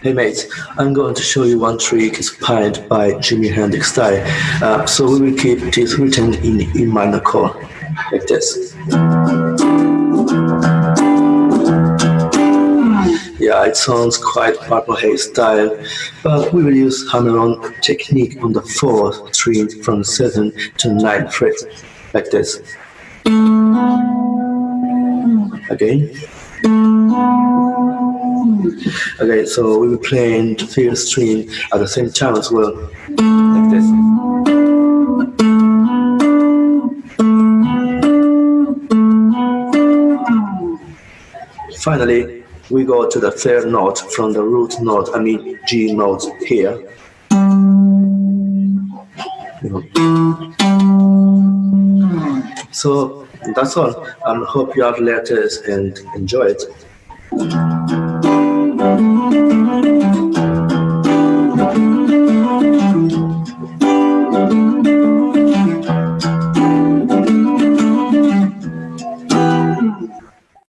Hey mates, I'm going to show you one trick inspired by Jimi Hendrix style. Uh, so we will keep this written in E minor chord, like this. Yeah, it sounds quite Purple Haze style, but we will use hammer-on technique on the fourth string from 7 to 9 fret, like this. Again. Okay, so we will play in the fifth string at the same time as well, like this. Finally, we go to the third note from the root note, I mean G note here. So that's all. I hope you have letters and enjoy it.